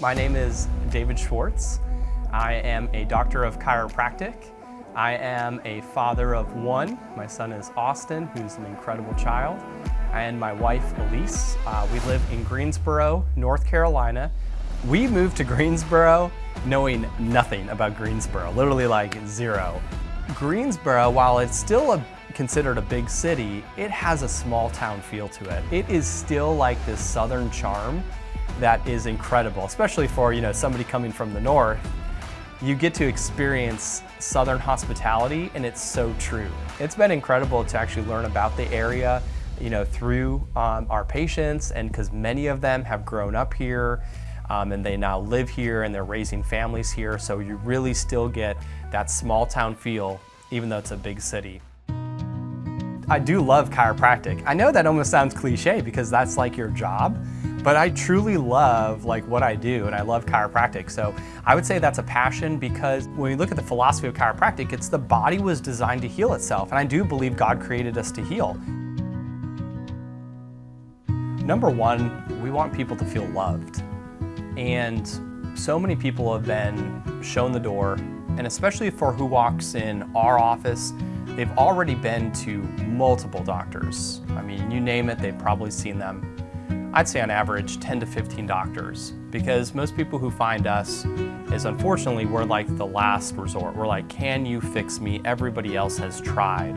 My name is David Schwartz. I am a doctor of chiropractic. I am a father of one. My son is Austin, who's an incredible child, and my wife, Elise. Uh, we live in Greensboro, North Carolina. We moved to Greensboro knowing nothing about Greensboro, literally like zero. Greensboro, while it's still a, considered a big city, it has a small town feel to it. It is still like this southern charm that is incredible, especially for you know somebody coming from the north. You get to experience southern hospitality and it's so true. It's been incredible to actually learn about the area you know, through um, our patients and because many of them have grown up here um, and they now live here and they're raising families here. So you really still get that small town feel even though it's a big city. I do love chiropractic. I know that almost sounds cliche because that's like your job, but I truly love like what I do and I love chiropractic. So I would say that's a passion because when you look at the philosophy of chiropractic, it's the body was designed to heal itself. And I do believe God created us to heal. Number one, we want people to feel loved. And so many people have been shown the door, and especially for who walks in our office, they've already been to multiple doctors. I mean, you name it, they've probably seen them. I'd say on average 10 to 15 doctors because most people who find us is unfortunately we're like the last resort. We're like, can you fix me? Everybody else has tried.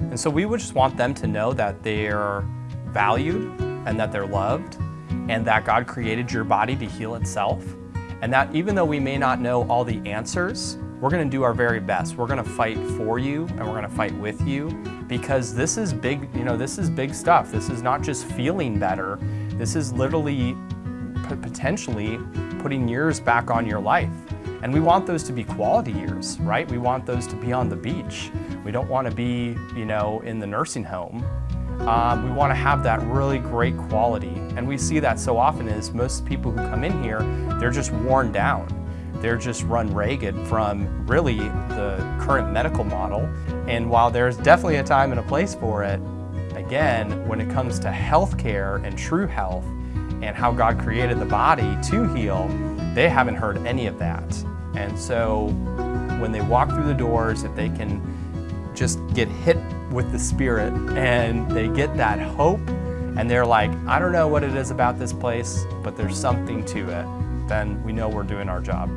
And so we would just want them to know that they're valued and that they're loved and that God created your body to heal itself. And that even though we may not know all the answers, we're gonna do our very best. We're gonna fight for you and we're gonna fight with you because this is big, you know, this is big stuff. This is not just feeling better. This is literally potentially putting years back on your life. And we want those to be quality years, right? We want those to be on the beach. We don't want to be, you know, in the nursing home. Um, we want to have that really great quality. And we see that so often is most people who come in here, they're just worn down. They're just run ragged from really the current medical model. And while there's definitely a time and a place for it, again, when it comes to healthcare and true health and how God created the body to heal, they haven't heard any of that. And so when they walk through the doors, if they can just get hit with the Spirit and they get that hope and they're like, I don't know what it is about this place, but there's something to it, then we know we're doing our job.